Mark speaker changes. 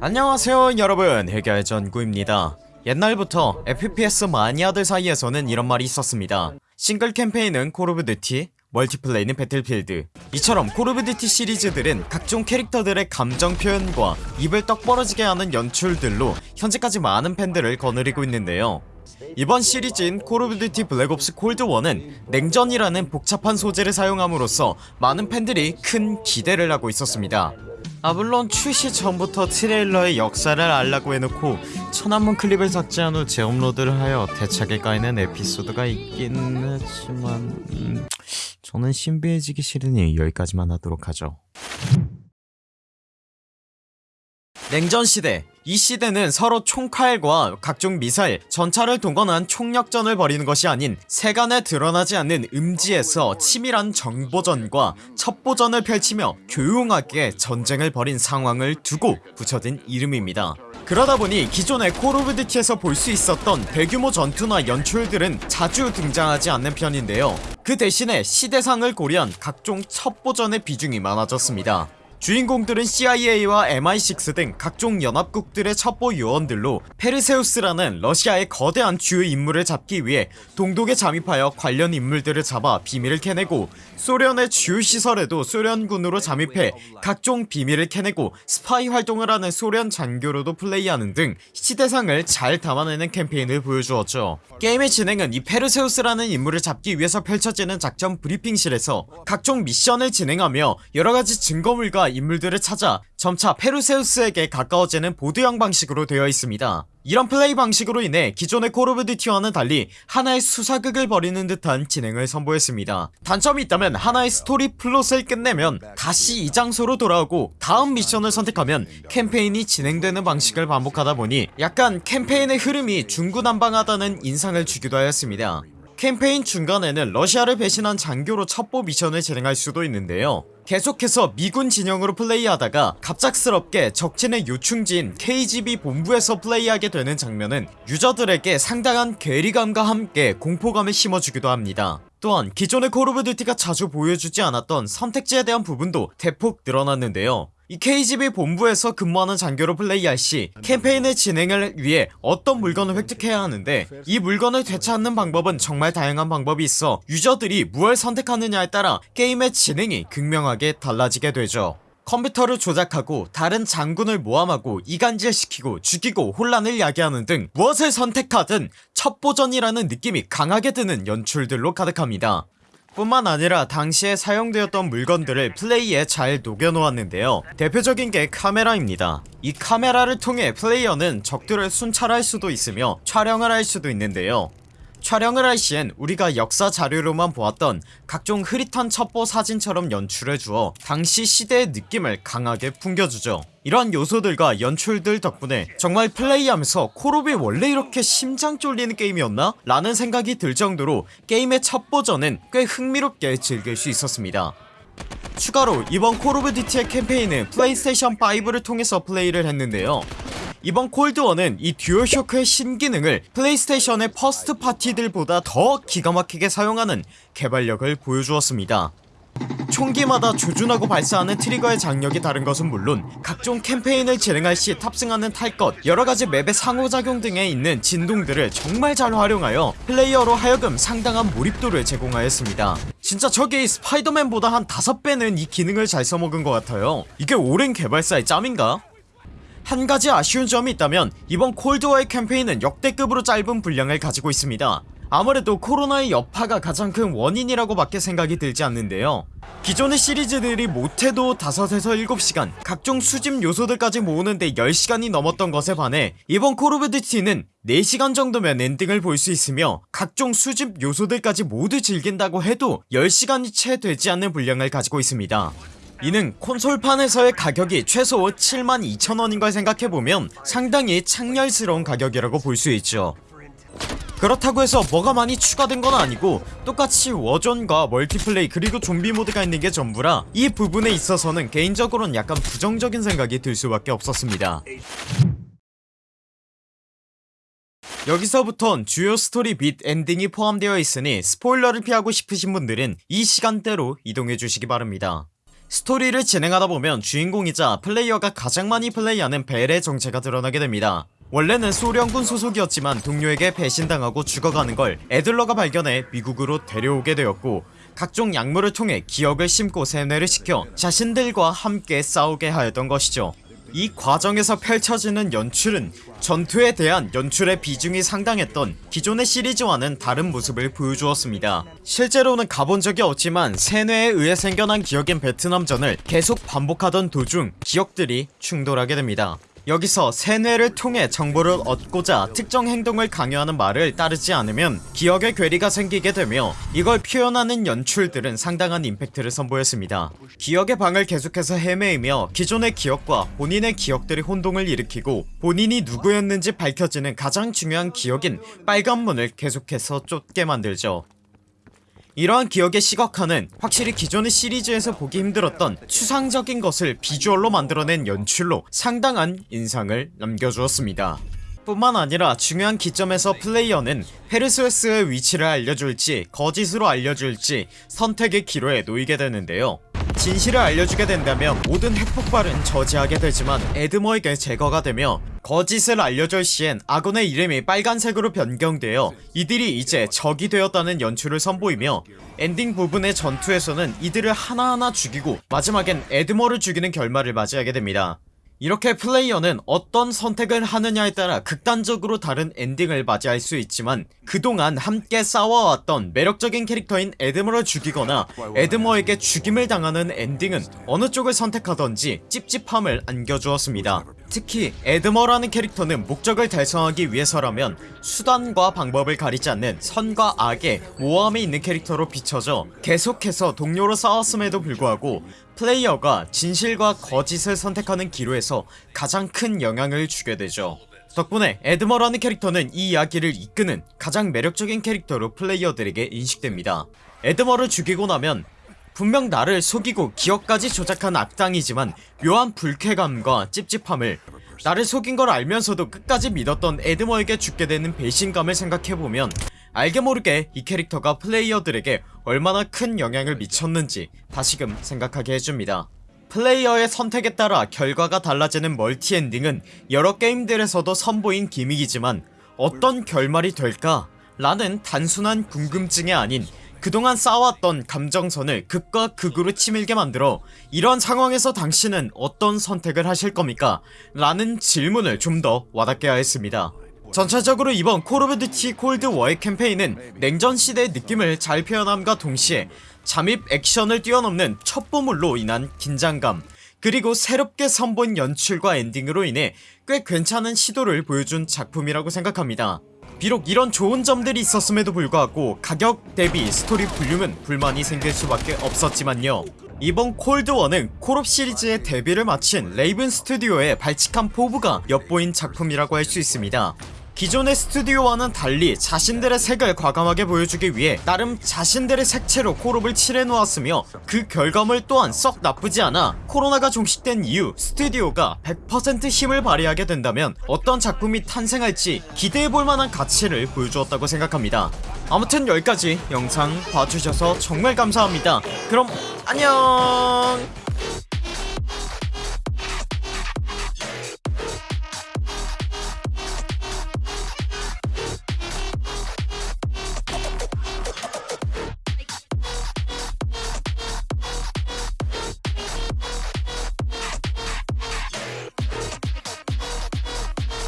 Speaker 1: 안녕하세요 여러분. 해결전구입니다. 옛날부터 FPS 마니아들 사이에서는 이런 말이 있었습니다. 싱글 캠페인은 Call of Duty 멀티플레이는 Battlefield 이처럼 Call of Duty 시리즈들은 각종 캐릭터들의 감정 표현과 입을 떡 벌어지게 하는 연출들로 현재까지 많은 팬들을 거느리고 있는데요. 이번 시리즈인 Call of Duty Black Ops Cold War는 냉전이라는 복잡한 소재를 사용함으로써 많은 팬들이 큰 기대를 하고 있었습니다 아 물론 출시 전부터 트레일러의 역사를 알라고 해놓고 천한문 클립을 삭제한 후 재업로드를 하여 대차게 까이는 에피소드가 있긴 하지만 음, 저는 신비해지기 싫으니 여기까지만 하도록 하죠. 냉전시대 이 시대는 서로 총칼과 각종 미사일, 전차를 동원한 총력전을 벌이는 것이 아닌 세간에 드러나지 않는 음지에서 치밀한 정보전과 첩보전을 펼치며 교용하게 전쟁을 벌인 상황을 두고 붙여진 이름입니다. 그러다보니 기존의 Call of Duty에서 볼 수 있었던 대규모 전투나 연출들은 자주 등장하지 않는 편인데요. 그 대신에 시대상을 고려한 각종 첩보전의 비중이 많아졌습니다 주인공들은 CIA와 MI6 등 각종 연합국들의 첩보 요원들로 페르세우스라는 러시아의 거대한 주요 인물을 잡기 위해 동독에 잠입하여 관련 인물들을 잡아 비밀을 캐내고 소련의 주요 시설에도 소련군으로 잠입해 각종 비밀을 캐내고 스파이 활동을 하는 소련 장교로도 플레이하는 등 시대상을 잘 담아내는 캠페인을 보여주었죠. 게임의 진행은 이 페르세우스라는 인물을 잡기 위해서 펼쳐지는 작전 브리핑실에서 각종 미션을 진행하며 여러가지 증거물과 인물들을 찾아 점차 페르세우스에게 가까워지는 보드형 방식으로 되어 있습니다. 이런 플레이 방식으로 인해 기존의 Call of Duty와는 달리 하나의 수사극을 벌이는 듯한 진행을 선보였습니다. 단점이 있다면 하나의 스토리 플롯을 끝내면 다시 이 장소로 돌아오고 다음 미션을 선택하면 캠페인이 진행되는 방식을 반복하다 보니 약간 캠페인의 흐름이 중구난방하다는 인상을 주기도 하였습니다 캠페인 중간에는 러시아를 배신한 장교로 첩보 미션을 진행할 수도 있는데요. 계속해서 미군 진영으로 플레이하다가 갑작스럽게 적진의 요충지인 KGB 본부에서 플레이하게 되는 장면은 유저들에게 상당한 괴리감과 함께 공포감을 심어주기도 합니다. 또한 기존의 Call of Duty가 자주 보여주지 않았던 선택지에 대한 부분도 대폭 늘어났는데요 이 KGB 본부에서 근무하는 장교로 플레이할 시 캠페인의 진행을 위해 어떤 물건을 획득해야 하는데 이 물건을 되찾는 방법은 정말 다양한 방법이 있어 유저들이 무엇을 선택하느냐에 따라 게임의 진행이 극명하게 달라지게 되죠. 컴퓨터를 조작하고 다른 장군을 모함하고 이간질시키고 죽이고 혼란을 야기하는 등 무엇을 선택하든 첩보전이라는 느낌이 강하게 드는 연출들로 가득합니다 뿐만 아니라 당시에 사용되었던 물건들을 플레이에 잘 녹여놓았는데요. 대표적인 게 카메라입니다. 이 카메라를 통해 플레이어는 적들을 순찰할 수도 있으며 촬영을 할 수도 있는데요 촬영을 할 시엔 우리가 역사 자료로만 보았던 각종 흐릿한 첩보 사진처럼 연출해 주어 당시 시대의 느낌을 강하게 풍겨주죠. 이러한 요소들과 연출들 덕분에 정말 플레이하면서 콜옵이 원래 이렇게 심장 쫄리는 게임이었나? 라는 생각이 들 정도로 게임의 첫 버전은 꽤 흥미롭게 즐길 수 있었습니다. 추가로 이번 Call of Duty의 캠페인은 플레이스테이션 5를 통해서 플레이를 했는데요 이번 Cold War는 이 DualShock의 신기능을 PlayStation의 first party들보다 더 기가막히게 사용하는 개발력을 보여주었습니다. 총기마다 조준하고 발사하는 트리거의 장력이 다른 것은 물론 각종 캠페인을 진행할 시 탑승하는 탈것 여러가지 맵의 상호작용 등에 있는 진동들을 정말 잘 활용하여 플레이어로 하여금 상당한 몰입도를 제공하였습니다. 진짜 저게 Spider-Man보다 한 5배는 이 기능을 잘 써먹은 것 같아요. 이게 오랜 개발사의 짬인가? 한 가지 아쉬운 점이 있다면 이번 Cold War의 캠페인은 역대급으로 짧은 분량을 가지고 있습니다. 아무래도 코로나의 여파가 가장 큰 원인이라고 밖에 생각이 들지 않는데요. 기존의 시리즈들이 못해도 5에서 7시간 각종 수집 요소들까지 모으는데 10시간이 넘었던 것에 반해 이번 Call of Duty는 4시간 정도면 엔딩을 볼 수 있으며 각종 수집 요소들까지 모두 즐긴다고 해도 10시간이 채 되지 않는 분량을 가지고 있습니다 이는 콘솔판에서의 가격이 최소 72,000원인 걸 생각해보면 상당히 창렬스러운 가격이라고 볼 수 있죠. 그렇다고 해서 뭐가 많이 추가된 건 아니고 똑같이 Warzone과 멀티플레이 그리고 좀비 모드가 있는 게 전부라 이 부분에 있어서는 개인적으로는 약간 부정적인 생각이 들 수밖에 없었습니다. 여기서부턴 주요 스토리 및 엔딩이 포함되어 있으니 스포일러를 피하고 싶으신 분들은 이 시간대로 이동해주시기 바랍니다 스토리를 진행하다 보면 주인공이자 플레이어가 가장 많이 플레이하는 벨의 정체가 드러나게 됩니다. 원래는 소련군 소속이었지만 동료에게 배신당하고 죽어가는 걸 애들러가 발견해 미국으로 데려오게 되었고 각종 약물을 통해 기억을 심고 세뇌를 시켜 자신들과 함께 싸우게 하였던 것이죠 이 과정에서 펼쳐지는 연출은 전투에 대한 연출의 비중이 상당했던 기존의 시리즈와는 다른 모습을 보여주었습니다. 실제로는 가본 적이 없지만 세뇌에 의해 생겨난 기억인 베트남전을 계속 반복하던 도중 기억들이 충돌하게 됩니다 여기서 세뇌를 통해 정보를 얻고자 특정 행동을 강요하는 말을 따르지 않으면 기억의 괴리가 생기게 되며 이걸 표현하는 연출들은 상당한 임팩트를 선보였습니다. 기억의 방을 계속해서 헤매이며 기존의 기억과 본인의 기억들이 혼동을 일으키고 본인이 누구였는지 밝혀지는 가장 중요한 기억인 빨간 문을 계속해서 쫓게 만들죠 이러한 기억의 시각화는 확실히 기존의 시리즈에서 보기 힘들었던 추상적인 것을 비주얼로 만들어낸 연출로 상당한 인상을 남겨주었습니다. 뿐만 아니라 중요한 기점에서 플레이어는 페르세우스의 위치를 알려줄지 거짓으로 알려줄지 선택의 기로에 놓이게 되는데요. 진실을 알려주게 된다면 모든 핵폭발은 저지하게 되지만 Adler에게 제거가 되며 거짓을 알려줄 시엔 아군의 이름이 빨간색으로 변경되어 이들이 이제 적이 되었다는 연출을 선보이며 엔딩 부분의 전투에서는 이들을 하나하나 죽이고 마지막엔 Adler를 죽이는 결말을 맞이하게 됩니다 이렇게 플레이어는 어떤 선택을 하느냐에 따라 극단적으로 다른 엔딩을 맞이할 수 있지만 그동안 함께 싸워왔던 매력적인 캐릭터인 에드머를 죽이거나 에드머에게 죽임을 당하는 엔딩은 어느 쪽을 선택하던지 찝찝함을 안겨주었습니다. 특히 에드머라는 캐릭터는 목적을 달성하기 위해서라면 수단과 방법을 가리지 않는 선과 악의 모함이 있는 캐릭터로 비춰져 계속해서 동료로 싸웠음에도 불구하고 플레이어가 진실과 거짓을 선택하는 기로에서 가장 큰 영향을 주게 되죠. 덕분에 에드머라는 캐릭터는 이 이야기를 이끄는 가장 매력적인 캐릭터로 플레이어들에게 인식됩니다. 에드머를 죽이고 나면 분명 나를 속이고 기억까지 조작한 악당이지만 묘한 불쾌감과 찝찝함을 나를 속인 걸 알면서도 끝까지 믿었던 에드머에게 죽게 되는 배신감을 생각해보면 알게 모르게 이 캐릭터가 플레이어들에게 얼마나 큰 영향을 미쳤는지 다시금 생각하게 해줍니다 플레이어의 선택에 따라 결과가 달라지는 multi-ending은 여러 게임들에서도 선보인 gimmick이지만 어떤 결말이 될까? 라는 단순한 궁금증이 아닌 그동안 쌓아왔던 감정선을 극과 극으로 치밀게 만들어 이런 상황에서 당신은 어떤 선택을 하실 겁니까? 라는 질문을 좀 더 와닿게 하였습니다 전체적으로 이번 Call of Duty Cold War의 캠페인은 냉전시대의 느낌을 잘 표현함과 동시에 잠입 액션을 뛰어넘는 첩보물로 인한 긴장감 그리고 새롭게 선보인 연출과 엔딩으로 인해 꽤 괜찮은 시도를 보여준 작품이라고 생각합니다. 비록 이런 좋은 점들이 있었음에도 불구하고 가격 대비 스토리 볼륨은 불만이 생길 수밖에 없었지만요. 이번 Cold War는 콜옵 시리즈의 데뷔를 마친 Raven 스튜디오의 발칙한 포부가 엿보인 작품이라고 할 수 있습니다 기존의 스튜디오와는 달리 자신들의 색을 과감하게 보여주기 위해 나름 자신들의 색채로 콜옵을 칠해놓았으며 그 결과물 또한 썩 나쁘지 않아 코로나가 종식된 이후 스튜디오가 100% 힘을 발휘하게 된다면 어떤 작품이 탄생할지 기대해볼 만한 가치를 보여주었다고 생각합니다. 아무튼 여기까지 영상 봐주셔서 정말 감사합니다. 그럼 안녕